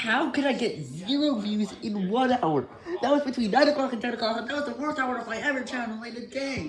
How could I get zero views in one hour? That was between 9 o'clock and 10 o'clock, that was the worst hour of my ever channel in a day.